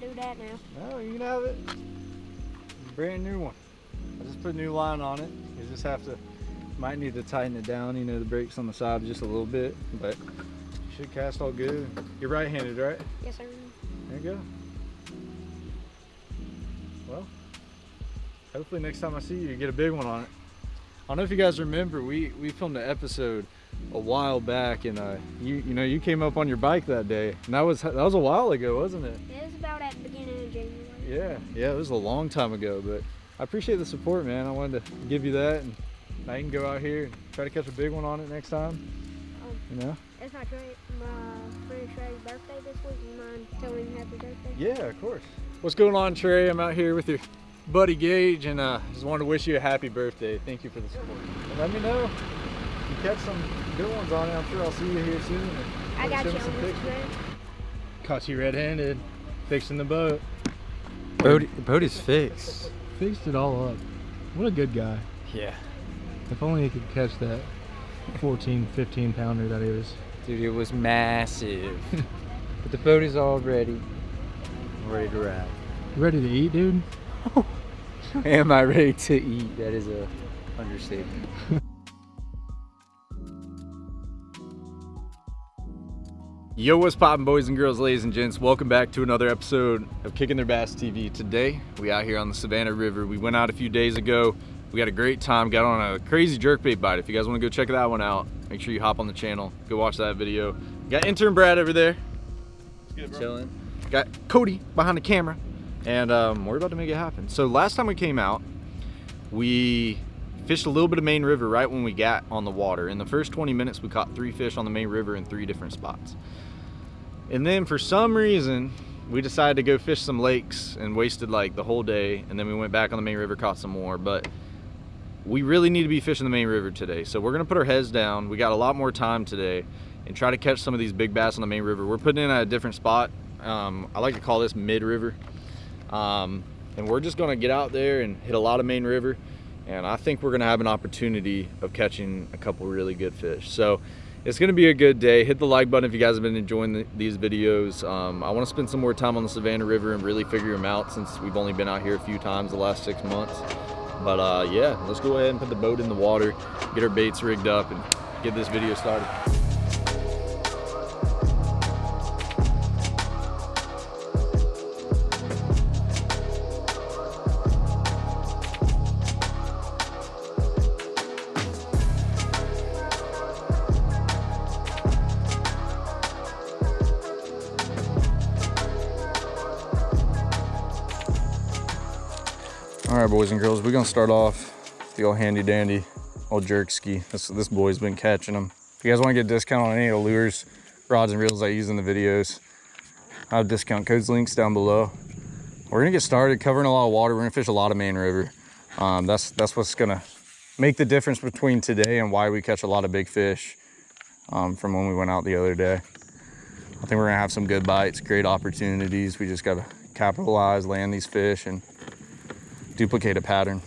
can't do that now. No, you can have it. Brand new one. I just put a new line on it. You just have to, might need to tighten it down, you know, the brakes on the side just a little bit, but you should cast all good. You're right-handed, right? Yes, sir. There you go. Well, hopefully next time I see you, you get a big one on it. I don't know if you guys remember, we, we filmed an episode a while back and uh, you you know, you came up on your bike that day and that was, that was a while ago, wasn't it? It was about at the beginning of January. Yeah, yeah, it was a long time ago, but I appreciate the support, man. I wanted to give you that and now you can go out here and try to catch a big one on it next time, Um, you know? it's my, friend Trey's birthday this week. You mind telling him happy birthday? Yeah, of course. What's going on, Trey? I'm out here with your buddy Gage, and uh, just wanted to wish you a happy birthday. Thank you for the support. And let me know if you catch some good ones on it. I'm sure I'll see you here soon. I got you on Caught you red-handed, fixing the boat. Bodie, Bodie's fixed. Fixed it all up. What a good guy. Yeah. If only he could catch that 14, 15 pounder that he was. Dude, it was massive. but the boat is all ready. Ready to ride. You ready to eat, dude? Am I ready to eat? That is a understatement. Yo, what's poppin', boys and girls, ladies and gents? Welcome back to another episode of Kicking Their Bass TV. Today, we out here on the Savannah River. We went out a few days ago. We had a great time, got on a crazy jerkbait bite. If you guys wanna go check that one out, make sure you hop on the channel, go watch that video. Got intern Brad over there. Good, Chilling. Got Cody behind the camera, and um, we're about to make it happen. So last time we came out, we fished a little bit of Main River right when we got on the water. In the first 20 minutes, we caught three fish on the Main River in three different spots. And then for some reason, we decided to go fish some lakes and wasted like the whole day. And then we went back on the Main River, caught some more. But we really need to be fishing the Main River today. So we're gonna put our heads down. We got a lot more time today and try to catch some of these big bass on the Main River. We're putting in at a different spot. Um, I like to call this Mid River. Um, and we're just gonna get out there and hit a lot of Main River. And I think we're gonna have an opportunity of catching a couple really good fish. So it's gonna be a good day. Hit the like button if you guys have been enjoying the, these videos. Um, I wanna spend some more time on the Savannah River and really figure them out since we've only been out here a few times the last six months. But uh, yeah, let's go ahead and put the boat in the water, get our baits rigged up and get this video started. Boys and girls, we're gonna start off the old handy dandy old jerk ski. This, this boy's been catching them. If you guys wanna get a discount on any of the lures, rods and reels I use in the videos, I have discount codes links down below. We're gonna get started covering a lot of water. We're gonna fish a lot of Main River. Um, that's, that's what's gonna make the difference between today and why we catch a lot of big fish um, from when we went out the other day. I think we're gonna have some good bites, great opportunities. We just gotta capitalize, land these fish and duplicate a pattern.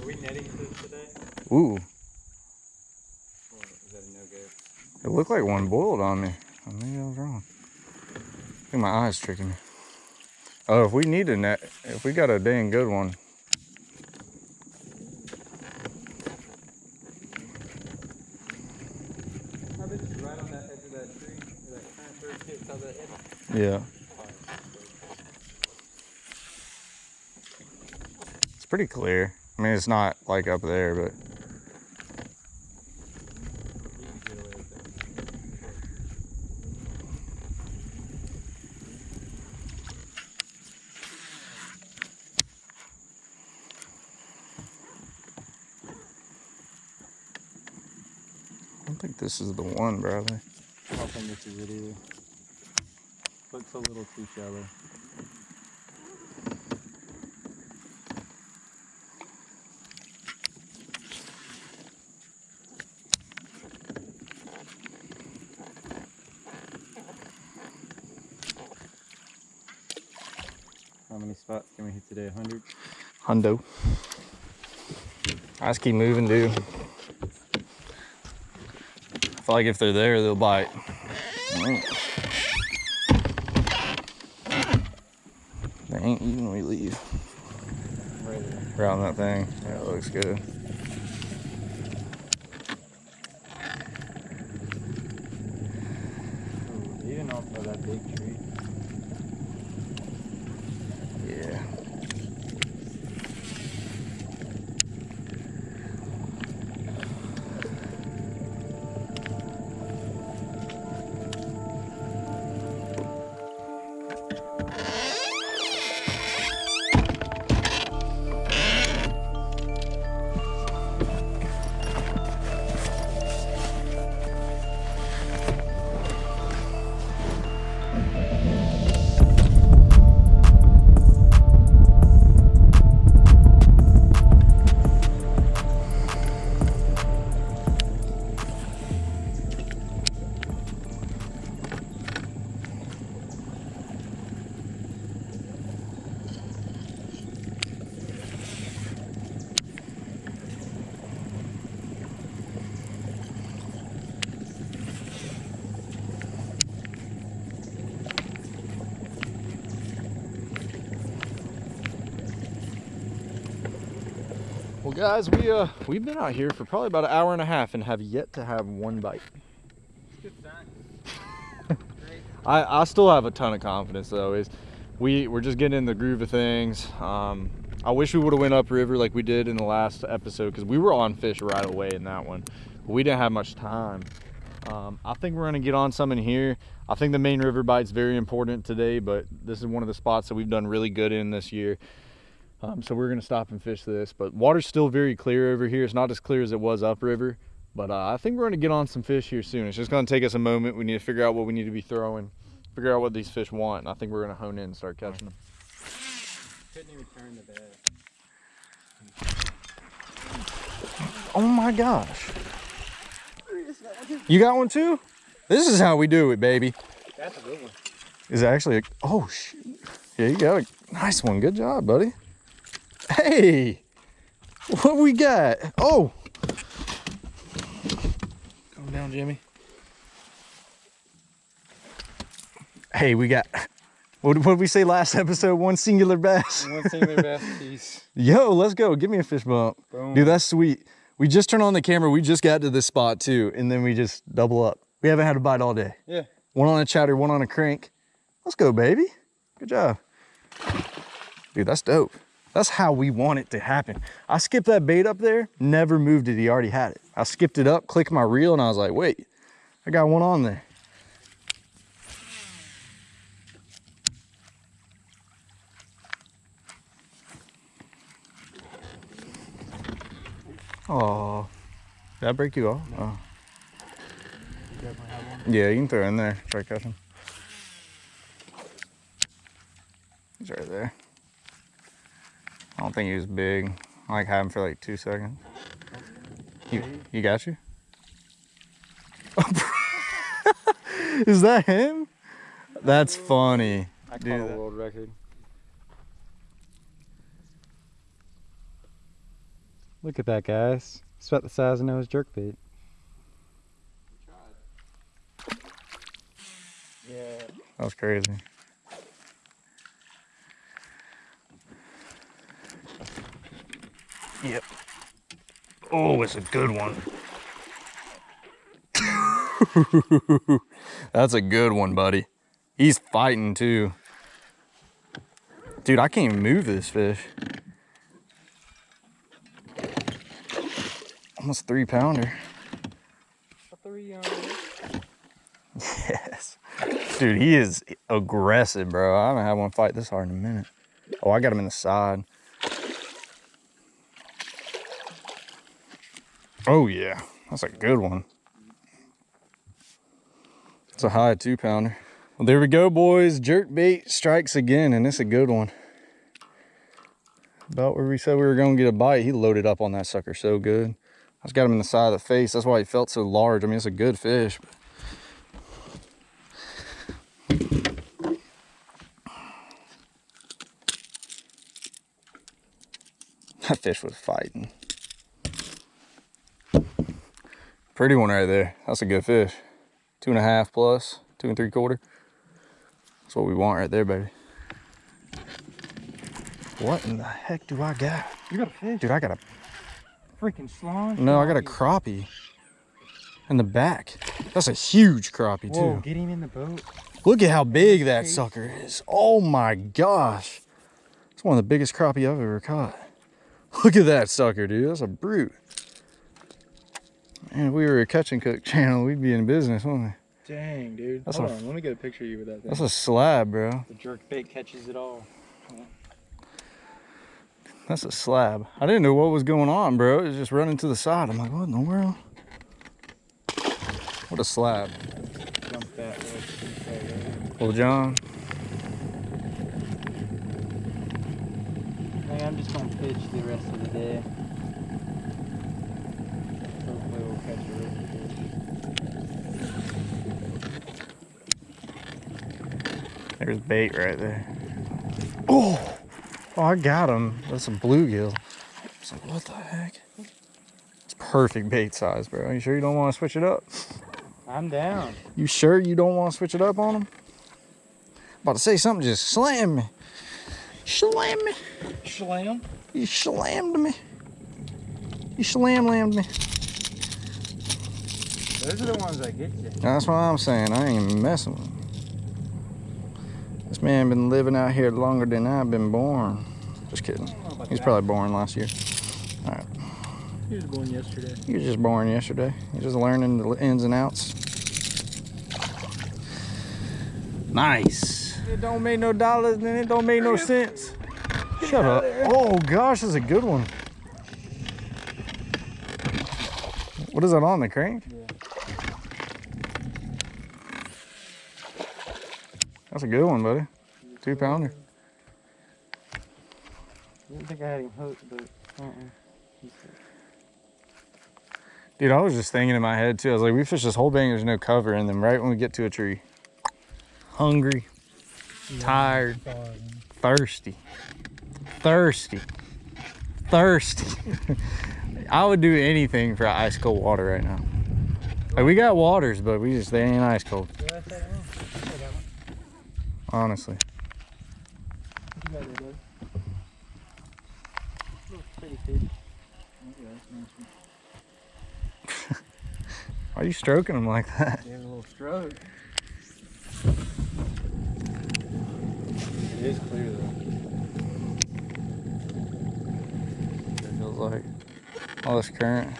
Are we netting today? Ooh, is that a no-go? it looked like one boiled on me. Oh, maybe I was wrong. I think my eyes tricking me. Oh, if we need a net, if we got a dang good one. I bet it's right on that edge of that tree, that transfer pit, saw that head. Yeah. It's pretty clear. I mean, it's not like up there, but. I don't think this is the one, Bradley. I don't think this is it either. Looks a little too shallow. condo. I just keep moving, dude. I feel like if they're there, they'll bite. They ain't eating when we leave. Around that thing. That looks good. That big tree. Well, guys, we uh we've been out here for probably about an hour and a half and have yet to have one bite. I I still have a ton of confidence though. Is we we're just getting in the groove of things. Um, I wish we would have went upriver like we did in the last episode because we were on fish right away in that one. But we didn't have much time. Um, I think we're gonna get on some in here. I think the main river bite's very important today, but this is one of the spots that we've done really good in this year. Um, so we're gonna stop and fish this, but water's still very clear over here. It's not as clear as it was upriver, but uh, I think we're gonna get on some fish here soon. It's just gonna take us a moment. We need to figure out what we need to be throwing, figure out what these fish want, and I think we're gonna hone in and start catching them. Couldn't even turn the bed. Oh my gosh. You got one too? This is how we do it, baby. That's a good one. Is actually a, oh shoot. Yeah, you got a nice one. Good job, buddy. Hey, what we got? Oh. Come down, Jimmy. Hey, we got, what what did we say last episode? One singular bass. One singular bass piece. Yo, let's go. Give me a fish bump. Boom. Dude, that's sweet. We just turned on the camera. We just got to this spot too, and then we just double up. We haven't had a bite all day. Yeah. One on a chatter, one on a crank. Let's go, baby. Good job. Dude, that's dope. That's how we want it to happen. I skipped that bait up there, never moved it. He already had it. I skipped it up, clicked my reel, and I was like, wait, I got one on there. Oh, did I break you off? Oh. Definitely have one. Yeah, you can throw it in there. Try to catch him. He's right there. I don't think he was big. I like had him for like two seconds. You, you got you? Is that him? That's funny. I caught Dude, a world record. Look at that, guys. It's about the size of Noah's jerkbait. Yeah. That was crazy. Yep. Oh, it's a good one. That's a good one, buddy. He's fighting too. Dude, I can't even move this fish. Almost three pounder. A three Yes. Dude, he is aggressive, bro. I haven't had one fight this hard in a minute. Oh, I got him in the side. Oh, yeah. That's a good one. It's a high two pounder. Well, there we go, boys. Jerk bait strikes again, and it's a good one. About where we said we were going to get a bite, he loaded up on that sucker so good. I just got him in the side of the face. That's why he felt so large. I mean, it's a good fish. That fish was fighting. Pretty one right there. That's a good fish. Two and a half plus, two and three quarter. That's what we want right there, baby. What in the heck do I got? You got a fish. Dude, I got a Freaking slime. no, I got a crappie in the back. That's a huge crappie Whoa, too. get him in the boat. Look at how big that sucker is. Oh my gosh. It's one of the biggest crappie I've ever caught. Look at that sucker, dude. That's a brute. Man, if we were a catch and cook channel, we'd be in business, wouldn't we? Dang, dude. That's Hold a- on, let me get a picture of you with that thing. That's a slab, bro. the jerk bait catches it all. That's a slab. I didn't know what was going on, bro. It was just running to the side. I'm like, what in the world? What a slab. Jump that. little piece right there. Well, John, Hey, I'm just gonna pitch the rest of the day. Hopefully we'll catch a rich fish. There's bait right there. Oh, oh, I got him. That's a bluegill. It's like, what the heck? It's perfect bait size, bro. You sure you don't want to switch it up? I'm down. You sure you don't want to switch it up on him? About to say something just slammed me. Slam me. Slam. You slammed me. You slam lammed me. Those are the ones that get you. That's what I'm saying. I ain't even messing with him. This man been living out here longer than I've been born. Just kidding. He's probably born last year. All right. He was born yesterday. He was just born yesterday. He's just learning the ins and outs. Nice. It don't make no dollars and it don't make no sense. Shut up. Oh gosh, that's a good one. What is that on the crank? That's a good one, buddy. Two pounder. I didn't think I had him hooked, but uh-uh. Dude, I was just thinking in my head too. I was like, we fish this whole bank, there's no cover, and then right when we get to a tree, hungry, tired, thirsty, thirsty, thirsty. I would do anything for ice cold water right now. Like we got waters, but we just they ain't ice cold. Did I say that wrong? I said that one. Honestly, What you got there, bud? Little pretty fish. why are you stroking him like that? Gave it a little stroke. It is clear though. It feels like all this current.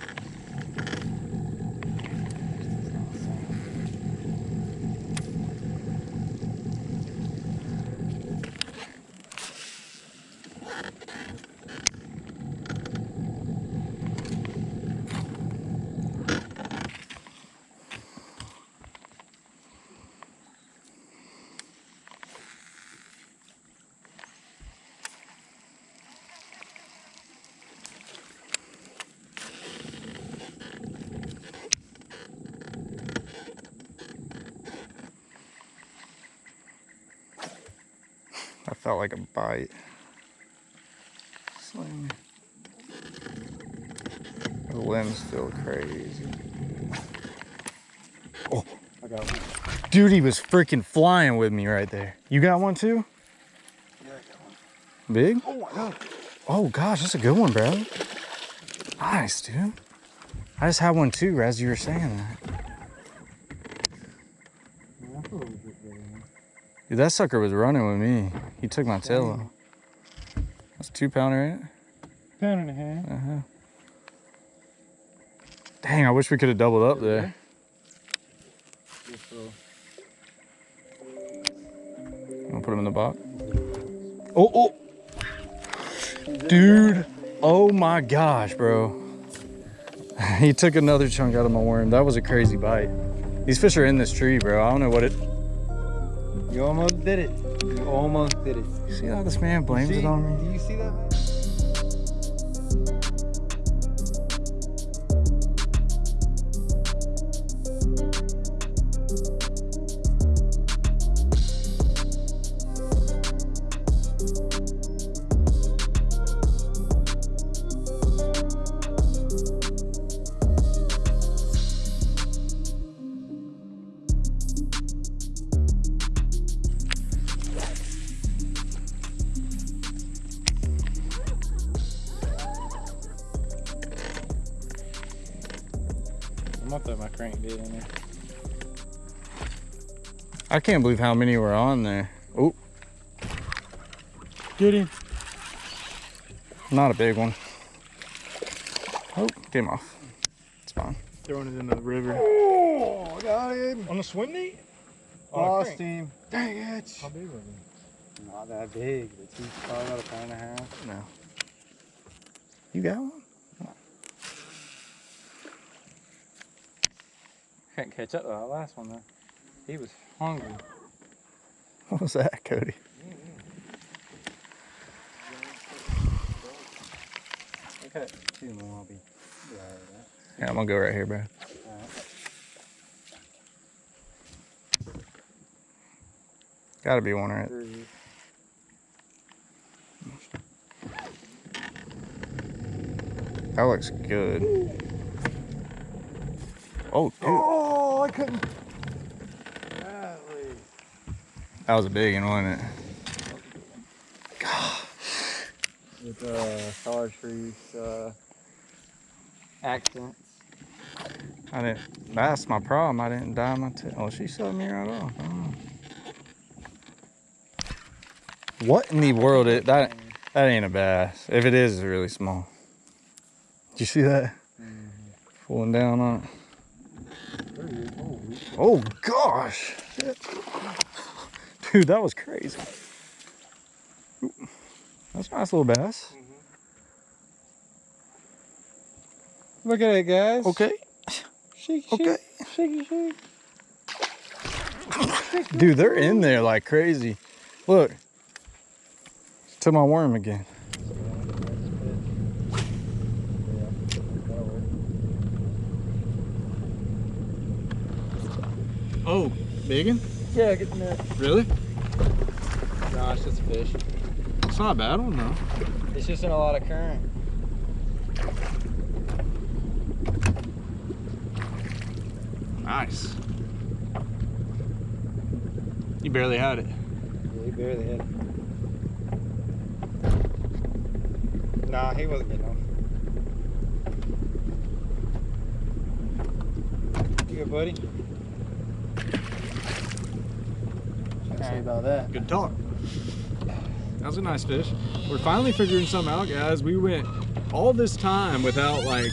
That felt like a bite. Sling. The limbs feel crazy. Oh. I got one. Dude, he was freaking flying with me right there. You got one too? Yeah, I got one. Big? Oh my god. Oh gosh, that's a good one, bro. Nice, dude. I just had one too, as you were saying that. Yeah, that's a little bit better. man. Dude, that sucker was running with me. He took my tail off. That's two pounder, ain't it? Pound and a half. Uh-huh. Dang, I wish we could have doubled up there. I'll put him in the box. Oh, oh. Dude. Oh my gosh, bro. he took another chunk out of my worm. That was a crazy bite. These fish are in this tree, bro. I don't know what it. You almost did it. You almost did it. See how this man blames See? it on me? Do you see that? I can't believe how many were on there. Oh, Get him. not a big one. Oh, came off. It's fine. Throwing it in the river. Oh, got him. On the swim meet? Oh, Lost him. Dang it. How big was it? Not that big, but he's probably about a pound and a half. No. You got one? Couldn't catch up to that last one though. He was hungry. What was that, Cody? Okay, two more. I'll be. be all right, Yeah, I'm gonna go right here, bro. Gotta be one right. Three. That looks good. Oh, dude, Oh, I couldn't. That was a big one, wasn't it? With uh, chartreuse uh, accents. I didn't. That's my problem. I didn't dye my tail. Oh, she sucked me right off. I. What in the world? Is, that that ain't a bass. If it is, it's really small. Did you see that? Pulling down on it. Oh gosh, Shit. Dude, that was crazy. Ooh. That's a nice little bass. Look at it, guys. Okay, Shake, okay. shake, shake, shake. Dude, they're in there like crazy. Look. To my worm again. Oh, biggin? Yeah, get the net. Really? It's just a fish. It's not a bad one though. It's just in a lot of current. Nice. You barely had it. Yeah, he barely hit it. Nah, he wasn't getting on. You good, buddy? Say about that. Good talk. That was a nice fish. We're finally figuring something out, guys. We went all this time without like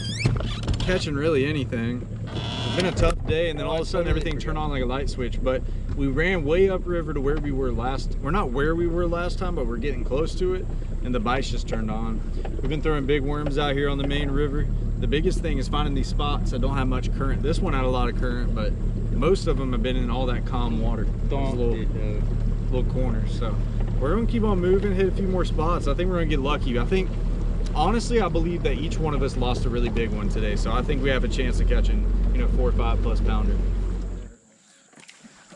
catching really anything. It's been a tough day, and then all of a sudden everything turned on like a light switch. But we ran way upriver to where we were last. We're not where we were last time, but we're getting close to it, and the bites just turned on. We've been throwing big worms out here on the main river. The biggest thing is finding these spots that don't have much current. This one had a lot of current, but most of them have been in all that calm water. Those Don't little- do little corners. So we're gonna keep on moving, hit a few more spots. I think we're gonna get lucky. I think, honestly, I believe that each one of us lost a really big one today. So I think we have a chance of catching, you know, four or five plus pounder.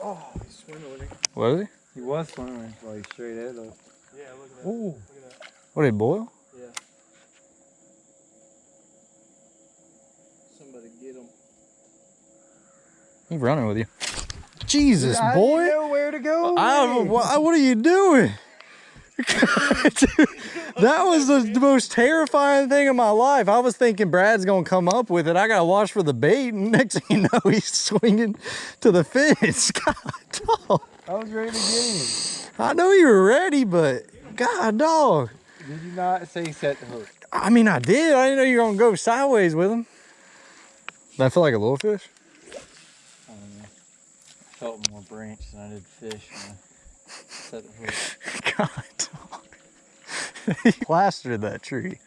Oh, he's swimming with it. What is he? He was swimming like straight ahead of us. Yeah, look at that. Ooh. Look at that. What did he boil? He running with you. Jesus, boy. I don't know where to go. I, what, what are you doing? Dude, that was the, the most terrifying thing in my life. I was thinking Brad's gonna come up with it. I gotta watch for the bait, and next thing you know, he's swinging to the fence. God, dog. I was ready to get him. I know you were ready, but God, dog. Did you not say set the hook? I mean, I did. I didn't know you were gonna go sideways with him. Did I feel like a little fish? I don't know. I felt more branch than I did fish when I set the hook. God, dog. he plastered that tree.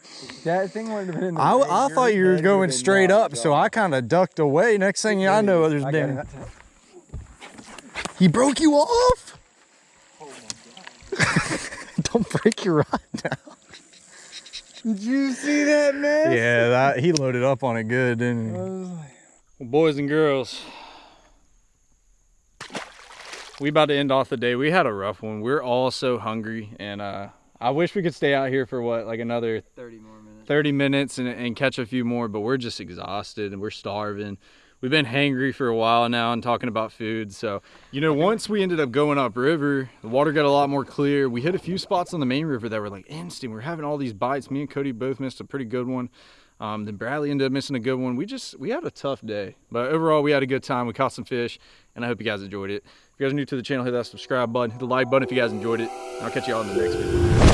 That thing would have been in the I, I thought you were going straight knocked up, so. I kind of ducked away. Next thing I know, there's I got him damn. that time. He broke you off? Don't break your rod now. Did you see that mess? Yeah, that, he loaded up on it good, didn't he? Like, Well, boys and girls, we about to end off the day. We had a rough one. We're all so hungry, and uh, I wish we could stay out here for what, like another 30 more minutes. 30 minutes and, and catch a few more, but we're just exhausted and we're starving. We've been hangry for a while now and talking about food. So, you know, once we ended up going upriver, the water got a lot more clear. We hit a few spots on the main river that were like instant. We are having all these bites. Me and Cody both missed a pretty good one. Um, then Bradley ended up missing a good one. We just we had a tough day, but overall we had a good time. We caught some fish, and I hope you guys enjoyed it. If you guys are new to the channel, hit that subscribe button, hit the like button if you guys enjoyed it. I'll catch you all in the next video.